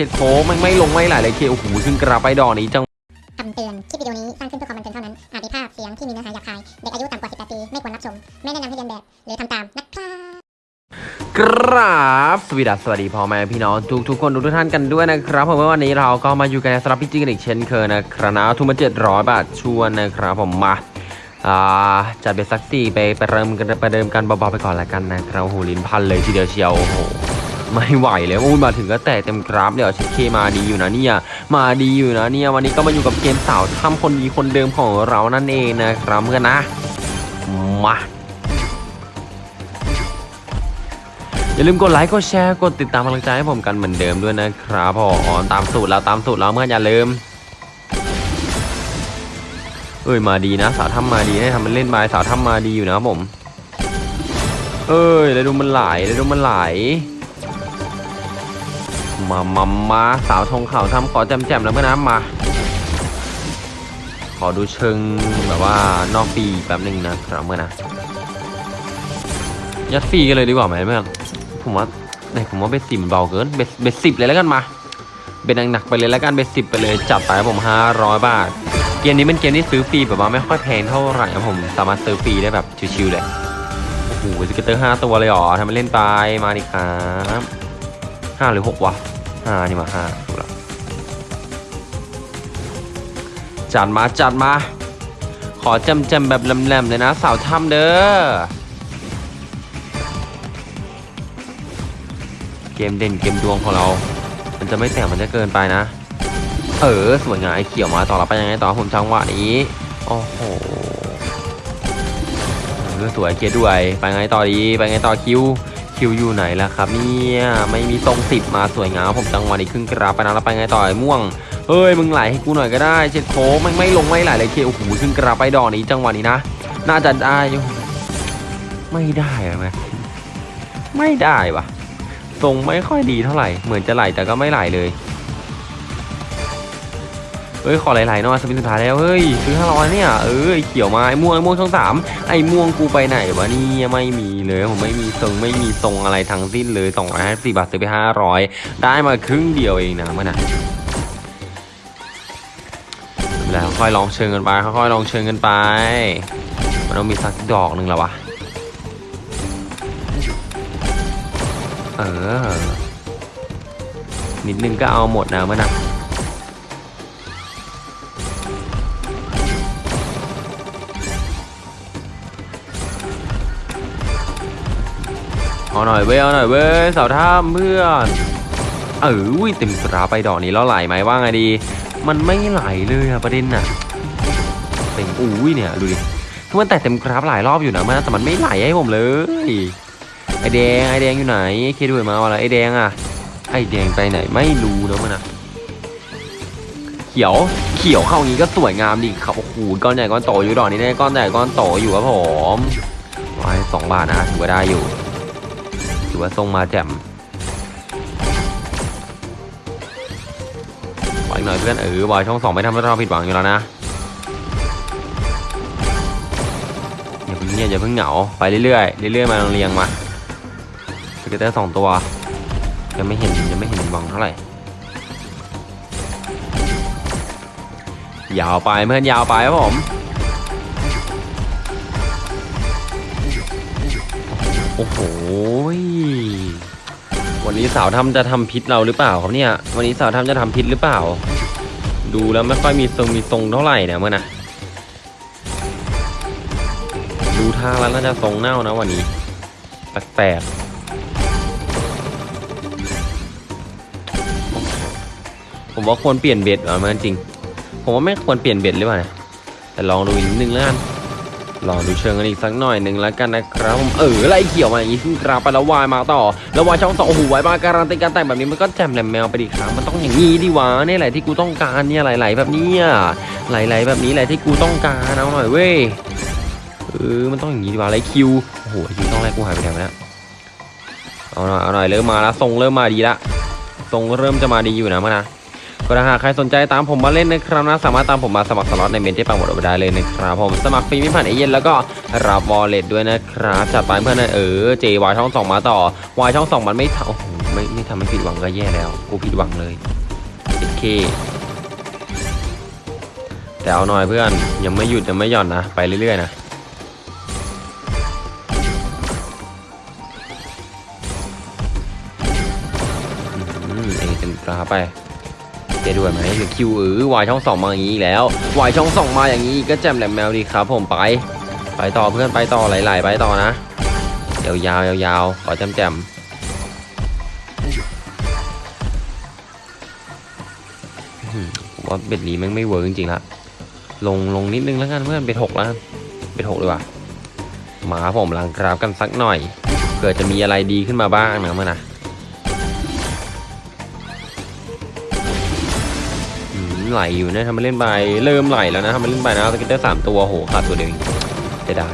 เจ็ดโค้งมันไม่ลงไม่ไหลเลยเคโอ้โหซึ่งกระไปดอกนี้จังคำเตือน คลิปวิดีโอนี้ สร้างขึ้นเพื่อความบันเทิงเท่านั้น อาจมีภาพเสียงที่มีเนื้อหาหยาบคาย เด็กอายุต่ำกว่า 18 ปี ไม่ควรรับชม ไม่แนะนำให้เรียนแบบ หรือทำตาม นะครับกราบสวัสดีสวัสดีพ่อแม่พี่น้องทุกทุกๆคนทุกๆท่านกันด้วยนะครับผมว่าวันนี้เราก็มาอยู่กันในสำหรับพี่จีกันอีกเช่นเคยนะครับนะทุนมาเจ็ดร้อยบาทชวนนะครับผมมาอ่าจัดเบสสักสี่ไปไปเริ่มกันไปเดิมกันเบาๆไปก่อนละกันนะครับโอ้โหลิ้นพันเลยทีเดียวเชียวโอ้โห ไม่ไหวเลยอู้มาถึงก็แตกเต็มกราฟเดี๋ยวเช็คเคมาดีอยู่นะเนี่ยมาดีอยู่นะเนี่ยวันนี้ก็มาอยู่กับเกมสาวทำคนดีคนเดิมของเรานั่นเองนะครับเพื่อนนะมาอย่าลืมกดไลค์กดแชร์กดติดตามกำลังใจให้ผมกันเหมือนเดิมด้วยนะครับผมตามสูตรแล้วตามสูตรแล้วเมื่อนอย่าลืมเอ้ยมาดีนะ สาวทำมาดีให้ทำมันเล่นบายสาวทำมาดีอยู่นะครับผม เอ้ยแล้วดูมันไหลแล้วดูมันไหล มามามาสาวทงข่าวทำขอแจมๆแล้วเมื่อนะมา ขอดูเชิงแบบว่านอกปีแป๊บหนึ่งนะครับเมื่อนะยัดฟรีกันเลยดีกว่าไหมเพื่อนผมว่าเอ้ยผมว่าเบสสิบเบาเกินเบสเบสสิบเลยแล้วกันมาเบสหนักๆไปเลยแล้วกันเบสสิบไปเลยจัดไปผมห้าร้อยบาทเกมนี้เป็นเกมที่ซื้อฟรีแบบว่าไม่ค่อยแพงเท่าไหร่ผมสามารถซื้อฟรีได้แบบชิวๆเลยโอ้โหสเกตเตอร์ห้าตัวเลยหรอทำมันเล่นไปมาดิครับ ห้าหรือหกวะห้านี่มาห้าถูกแล้วจัดมาจัดมา ขอจำจำแบบแหลมๆเลยนะสาวถ้ำเด้อ เกมเด่นเกมดวงของเรา มันจะไม่แต่งมันจะเกินไปนะ เออสวยงามไอ้เขียวมาต่อเราไปยังไงต่อผมจังหวะนี้ โอ้โหเออสวยเกียร์ด้วย ไปไงต่อดี ไปไงต่อคิว คิวอยู่ไหนล่ะครับเนี่ยไม่มีทรงสิบมาสวยงามผมจังหวะนี้ครึ่งกราบไปนะแล้วไปไงต่อยม่วงเฮ้ยมึงไหลให้กูหน่อยก็ได้เช็ดโค้งไม่ไม่ลงไม่ไหลเลยเคโอ้โหครึ่งกราบไปดอกนี้จังหวะนี้นะ น่าจะได้ไม่ได้ไหมไม่ได้ปะทรงไม่ค่อยดีเท่าไหร่ เหมือนจะไหลแต่ก็ไม่ไหลเลย ฮ้ยขอไหลๆหน่อยสปินสุดท้ายแล้วเฮ้ยซื้อห้าร้อยเนี่ยเออไอเขียวมาไอ้ม่วงไอ้ม่วงช่องสามไอ้ม่วงกูไปไหนวะนี่ไม่มีเลยผมไม่มีทรงไม่มีทรงอะไรทั้งสิ้นเลยสองร้อยห้าสิบบาทซื้อไปห้าร้อยได้มาครึ่งเดียวเองนะเมันนะแล้วค่อยลองเชิงกันไปค่อยๆลองเชิงกันไปมันต้องมีสักดอกหนึ่งแล้ววะเออนิดนึงก็เอาหมดนะมันนะ เอาหน่อยเว้ยเอาหน่อยเว้ยสาวท่ามเพื่อนเออุ้ยเต็มกราไปดอกนี้แล้วไหลไหมว่าไงดี มันไม่ไหลเลยอะประเด็นน่ะเป็นอุ้ยเนี่ยดูดิคือมันแตะเต็มกราฟหลายรอบอยู่นะมันแต่มันไม่ไหลให้ผมเลยไอแดงไอแดงอยู่ไหนไอเคด้วยมาว่าอะไรไอแดงอะไอแดงไปไหนไม่รู้นะมันอะเขียวเขียวเข้างี้ก็สวยงามดิครับโอ้โหก้อนใหญ่ก้อนโตอยู่ดอกนี้ได้ก้อนใหญ่ก้อนโตอยู่ครับผมไว้สองบาทนะถือว่าได้อยู่ อว่าทรงมาแจ่มขออีกหน่อยเพื่อนเออบอยช่องสองไม่ทำให้เราผิดหวังอยู่แล้วนะอย่าเพิ่งเงียบอย่าเพิ่งเหงาไปเรื่อยๆเรื่อยๆมาลองเรียงมาสเกตเตอร์สองตัวยังไม่เห็นยังไม่เห็นบังเท่าไหร่ยาวไปเพื่อนยาวไปครับผม โหวันนี้สาวทำจะทำพิษเราหรือเปล่าครับเนี่ย วันนี้สาวทำจะทำพิษหรือเปล่า ดูแล้วไม่ค่อยมีทรงมีทรงเท่าไหร่เนี่ยเมื่อนะดูทางแล้วน่าจะทรงเน่านะวันนี้แปลกๆผมว่าควรเปลี่ยนเบ็ดอะมันจริง ผมว่าไม่ควรเปลี่ยนเบ็ดหรือเปล่านี่ยแต่ลองดูอีกนิดนึงแล้วกัน ลอดูเชิงกันอีกสักหน่อยหนึ่งแล้วกันนะครับผมเออไล่เขียวมาอย่างนี้ขึ้นกราฟไปแล้ววายมาต่อแล้ววายช่องสองโอ้โหวายมาการันตีการแต่งแบบนี้มันก็แจมแหลมแมวไปดิครับมันต้องอย่างนี้ดิวะนี่แหละที่กูต้องการเนี่ยไหลๆแบบนี้ไหลๆแบบนี้แหละที่กูต้องการเอาหน่อยเว้ยเออมันต้องอย่างนี้ดีวะไรคิวโอ้โหคิวต้องแรกกูหายไปไหนวะเนี่ยเอาหน่อยเอาหน่อยเริ่มมาแล้วทรงเริ่มมาดีละทรงเริ่มจะมาดีอยู่นะมื่อนะ ก็ถ้าหากใครสนใจตามผมมาเล่นนะครับนะสามารถตามผมมาสมัครสล็อตในเมนที่ปังหมดเอาไปได้เลยนะครับผมสมัครฟรีไม่ผ่านเอเย่นแล้วก็รับวอลเล็ตด้วยนะครับจัดไปเพื่อนนะเออเจวายช่องสองมาต่อวายช่องสองมันไม่ท่าโอ้โหไม่ไม่ทำให้ผิดหวังก็แย่แล้ว กูผิดหวังเลยโอเคแต่เอาหน่อยเพื่อนยังไม่หยุดยังไม่หย่อนนะไปเรื่อยๆนะอืมเอเต็มตราไป จด้วยไหมหรือคิวเออวายช่องสองมาอย่างนี้อีกแล้ววายช่องสองมาอย่างนี้ก็แจมแหลมแมวดีครับ ผมไป ไปต่อเพื่อนไปต่อไหลๆไปต่อนะยาวๆยาวๆขอแจมแจมว่า bet นี้แม่งไม่ work จริงๆละลงลงนิดนึงแล้วกันเพื่อน bet หกแล้ว bet หกดีกว่ามาผมล้างกราฟกันสักหน่อยเผื่อจะมีอะไรดีขึ้นมาบ้างนะเพื่อนนะ ไหลอยู่นะทำมาเล่นไปเริ่มไหลแล้วนะทำมาเล่นไปนะ scatter สามตัวโหขาดตัวเดียวจะได้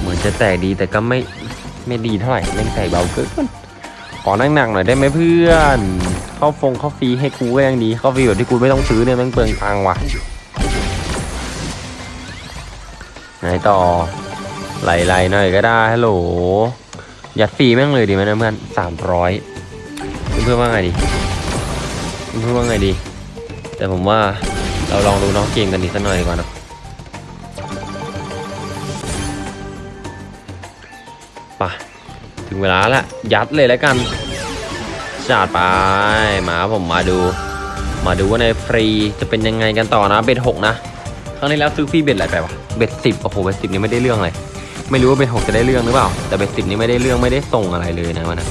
เหมือนจะแตกดีแต่ก็ไม่ไม่ดีเท่าไหร่เล่นไก่เบาเกินขอนั่งหนักหน่อยได้ไหมเพื่อน เข้าฟงเข้าฟรีให้กูก็ยังดีเข้าฟรีแบบที่กูไม่ต้องซื้อเนี่ยแม่งเปลืองตังค์ว่ะ ไหนต่อไหลๆหน่อยก็ได้ฮัลโหลยัดฟรีแม่งเลยดีไหมนะเพื่อนสามร้อยเพื่อนว่าไงดีเพื่อนว่าไงดี แต่ผมว่าเราลองดูน้องเกมกันอีกสักหน่อยดีกว่านะไปถึงเวลาละยัดเลยแล้วกันจัดไปมาผมมาดู มาดูว่าในฟรีจะเป็นยังไงกันต่อนะเบ็ดหกนะ รั้งที่แล้วซื้อฟรีเบ็ดอะไรไปวะเบ็ดสิบโอ้โหเบ็ดสิบนี่ไม่ได้เรื่องเลยไม่รู้ว่าเบ็ดหกจะได้เรื่องหรือเปล่า แต่เบ็ดสิบนี่ไม่ได้เรื่องไม่ได้ทรงอะไรเลยนะวันนะ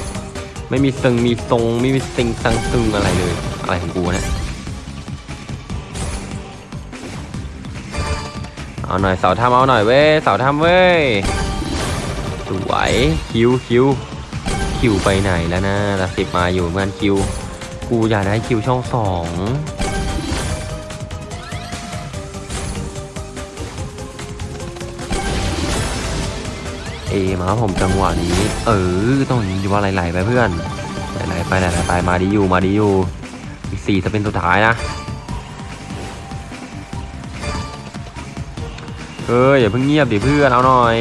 ไม่มีซึงมีทรงไม่มีซิงซังซึงอะไรเลย อะไรของกูเนี่ยเอาหน่อยเสาทำเอาหน่อยเว้ยเสาทำเว้ยสวยคิวคิวคิวไปไหนแล้วนะละสิบมาอยู่เหมือนคิว กูอยากได้คิวช่องสอง เอมาครับผมจังหวะนี้ เออต้องยิงอยู่ว่าไหลๆไปเพื่อนไหลๆไปไหลๆไปมาดีอยู่มาดีอยู่อีกสี่จะเป็นสุดท้ายนะเอออย่าเพิ่งเงียบดิเพื่อนเอาหน่อย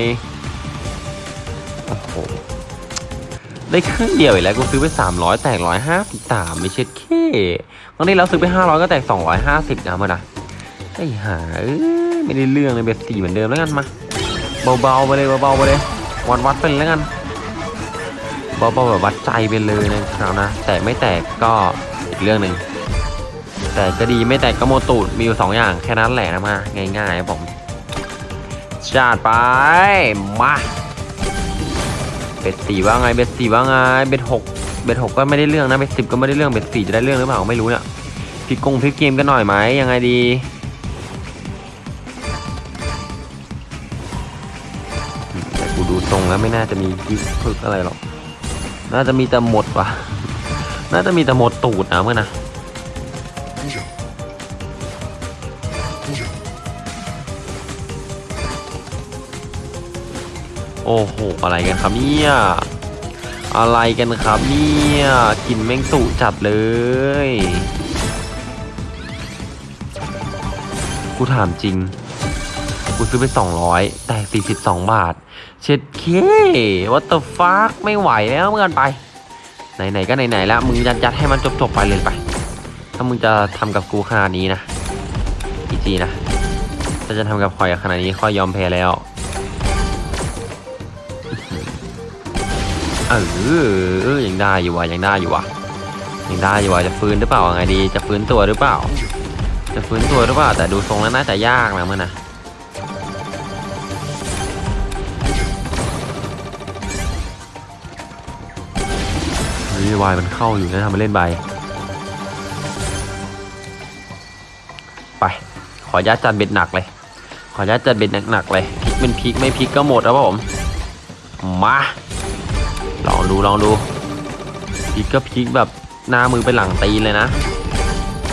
โอ้โหได้ครึ่งเดียวอีกแล้วกูซื้อไป 300 แตก 153 ไม่เช็ดเคครั้งนี้เราซื้อไป 500 ก็แตก 250นะมันะไอ้ห่าเอ้ยไม่ได้เรื่องเลยเบ็ดสี่เหมือนเดิมแล้วกันมา เบาๆไปเลยเบาๆไปเลย วัดวัดๆไปเลยแล้วกันเบาๆแบบวัดใจไปเลยนะครับนะ แต่ไม่แตกก็อีกเรื่องหนึ่ง แต่ก็ดีไม่แตกก็โมตูดมีอยู่สองอย่างแค่นั้นแหละนะมาง่ายๆครับผมจัดไป มาเบ็ดสี่ว่าไงเบ็ดสี่ว่าไงเบ็ดหกเบ็ดหกก็ไม่ได้เรื่องนะเบ็ดสิบก็ไม่ได้เรื่องเบ็ดสี่จะได้เรื่องหรือเปล่าไม่รู้เนี่ยพลิกกงพลิกเกมกันหน่อยไหมยังไงดี ทรงแล้วไม่น่าจะมีกิ๊กพึกอะไรหรอก น่าจะมีแต่หมดวะน่าจะมีแต่หมดตูดนะเมื่อนะโอ้โห อะไรกันครับเนี่ย อะไรกันครับเนี่ยกลินแมงตุจัดเลย กูถามจริง กูซื้อไป 200 แต่ 42 บาท เช็ดเค what the fuck ไม่ไหวแล้วเมื่อนไป ไหนๆก็ไหนๆแล้วมึงยัดยัดๆให้มันจบๆไปเลยไป ถ้ามึงจะทำกับกูขนาดนี้นะอีจีนะถ้าจะทำกับคอยขนาดนี้คอยยอมแพ้แล้วเออเออยังได้อยู่ว่ะยังได้อยู่ว่ะยังได้อยู่ว่ะจะฟื้นหรือเปล่าไงดี จะฟื้นตัวหรือเปล่า จะฟื้นตัวหรือเปล่าแต่ดูทรงแล้วน่าจะยากนะเมื่อนะ เฮ้ยวายมันเข้าอยู่นะทำมาเล่นใบไป ขอยัดจัดเบ็ดหนักเลย ขอยัดจัดเบ็ดหนักๆเลยพลิกเป็นพลิกไม่พลิกก็หมดแล้วผม มาลองดูลองดูพลิกก็พลิกแบบหน้ามือไปหลังตีนเลยนะ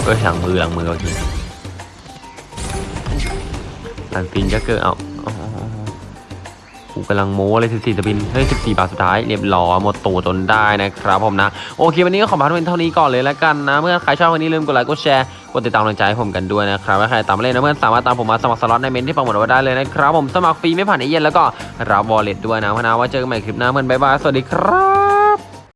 เอ้ยหลังมือหลังมือโอเคหลังตีนก็เกิดเอา กำลังโม้เลย14 spin เฮ้ย14บาทสุดท้ายเรียบร้อยหมดตัวจนได้นะครับผมนะ โอเควันนี้ก็ขอพาเล่นเท่านี้ก่อนเลยแล้วกันนะ เพื่อนใครชอบอย่าลืมกดไลค์กดแชร์กดติดตามกำลังใจให้ผมกันด้วยนะครับถ้าใครตามมาเล่นนะเพื่อนสามารถตามผมมาสมัครสล็อตในเมนต์ที่ปักหมุดไว้ได้เลยนะครับผมสมัครฟรีไม่ผ่านเอเย่นต์แล้วก็รับวอลเล็ตด้วยนะพนะว่าเจอกันใหม่คลิปหน้าเพื่อนบ๊ายบายสวัสดีครับ